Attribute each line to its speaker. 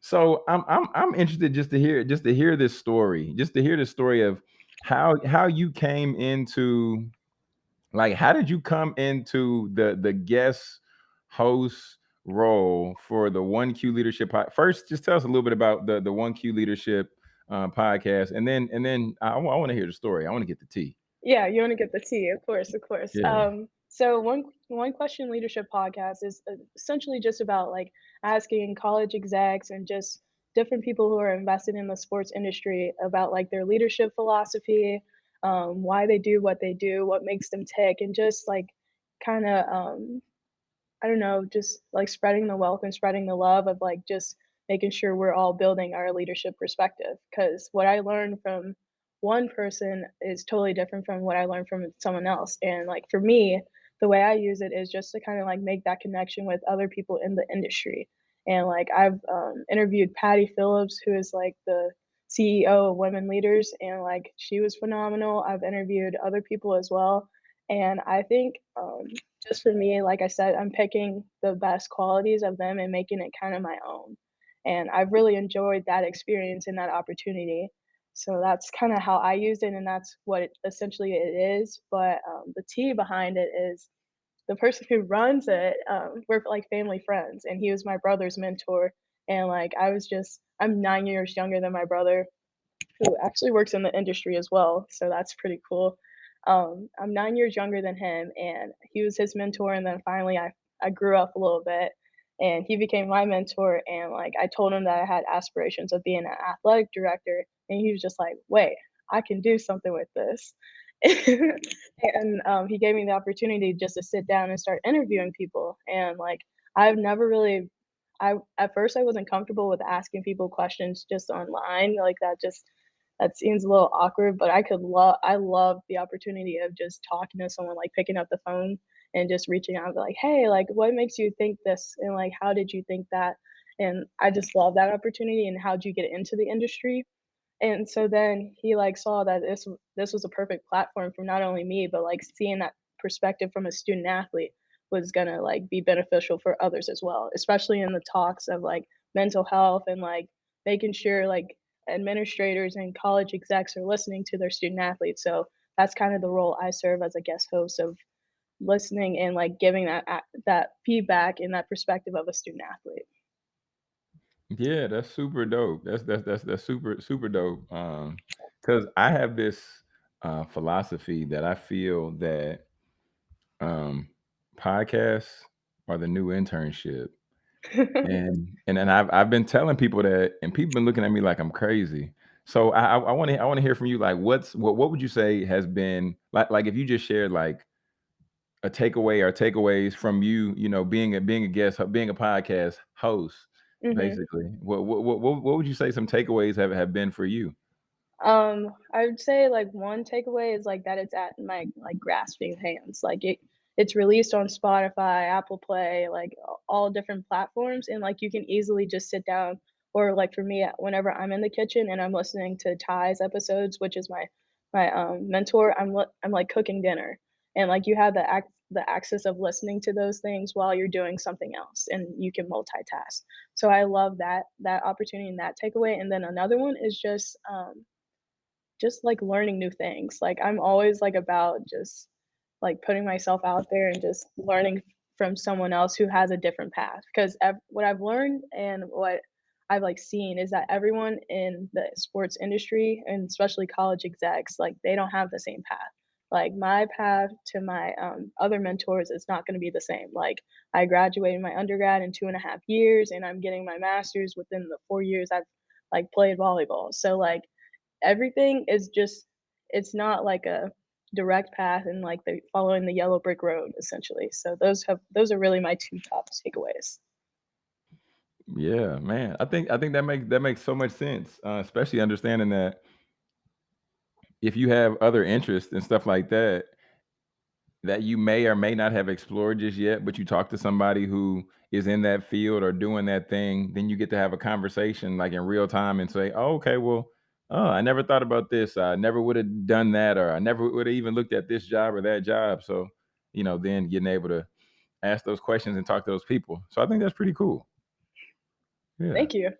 Speaker 1: So I'm I'm I'm interested just to hear just to hear this story, just to hear the story of how how you came into like how did you come into the the guest host role for the One Q Leadership pod? First, just tell us a little bit about the the One Q Leadership uh, podcast, and then and then I, I want to hear the story. I want to get the tea.
Speaker 2: Yeah, you want to get the tea, of course, of course.
Speaker 1: Yeah.
Speaker 2: Um, so one one question leadership podcast is uh, essentially just about like asking college execs and just different people who are invested in the sports industry about like their leadership philosophy, um, why they do what they do, what makes them tick, and just like kind of um, I don't know, just like spreading the wealth and spreading the love of like just making sure we're all building our leadership perspective. Because what I learned from one person is totally different from what I learned from someone else. And like for me, the way I use it is just to kind of like make that connection with other people in the industry. And like I've um, interviewed Patti Phillips, who is like the CEO of Women Leaders, and like she was phenomenal. I've interviewed other people as well. And I think um, just for me, like I said, I'm picking the best qualities of them and making it kind of my own. And I've really enjoyed that experience and that opportunity. So that's kind of how I used it, and that's what it, essentially it is. But um, the tea behind it is the person who runs it. Um, we're like family friends, and he was my brother's mentor. And like I was just, I'm nine years younger than my brother, who actually works in the industry as well. So that's pretty cool. Um, I'm 9 years younger than him, and he was his mentor, and then finally I I grew up a little bit, and he became my mentor, and, like, I told him that I had aspirations of being an athletic director, and he was just like, "Wait, I can do something with this." And, um, he gave me the opportunity just to sit down and start interviewing people, and, like, I've never really I at first, I wasn't comfortable with asking people questions just online, like, that just that seems a little awkward, but I could love I love the opportunity of just talking to someone, like picking up the phone and just reaching out like, "Hey, like, what makes you think this?" And like, "How did you think that?" And I just love that opportunity and how'd you get into the industry? And so then he like saw that this this was a perfect platform for not only me, but like seeing that perspective from a student athlete was gonna like be beneficial for others as well, especially in the talks of like mental health and like making sure like administrators and college execs are listening to their student athletes. So that's kind of the role I serve as a guest host of listening and like giving that that feedback and that perspective of a student athlete.
Speaker 1: Yeah, that's super dope. That's that's that's that's super super dope. Um, because I have this uh, philosophy that I feel that um, podcasts are the new internship, and and then I've I've been telling people that, and people been looking at me like I'm crazy. So I I want to I want to hear from you. Like, what's what what would you say has been like like if you just shared like a takeaway or takeaways from you, you know, being a being a guest, being a podcast host,
Speaker 2: hmm
Speaker 1: basically. What what what what what would you say some takeaways have have been for you?
Speaker 2: Um, I would say like one takeaway is like that it's at my like grasping hands. Like it it's released on Spotify, Apple Play, like all different platforms and like you can easily just sit down or like for me whenever I'm in the kitchen and I'm listening to Ty's episodes, which is my my um mentor, I'm I'm like cooking dinner and like you have the ac the access of listening to those things while you're doing something else and you can multitask. So I love that that opportunity and that takeaway. And then another one is just um just, like, learning new things, like, I'm always, like, about just, like, putting myself out there and just learning from someone else who has a different path, 'cause ev what I've learned and what I've, like, seen is that everyone in the sports industry, and especially college execs, like, they don't have the same path. Like, my path to my, um, other mentors is not gonna be the same, like, I graduated my undergrad in 2 and a half years, and I'm getting my master's within the 4 years I've, like, played volleyball, so, like, everything is just it's not like a direct path and like the following the yellow brick road essentially. So those have those are really my 2 top takeaways.
Speaker 1: Yeah, man. I think I think that makes that makes so much sense, uh, especially understanding that if you have other interests and stuff like that, that you may or may not have explored just yet, but you talk to somebody who is in that field or doing that thing, then you get to have a conversation like in real time and say, "Oh, okay, well, oh, I never thought about this. I never would have done that, or I never would have even looked at this job or that job." So, you know, then getting able to ask those questions and talk to those people. So I think that's pretty cool. Yeah.
Speaker 2: Thank you.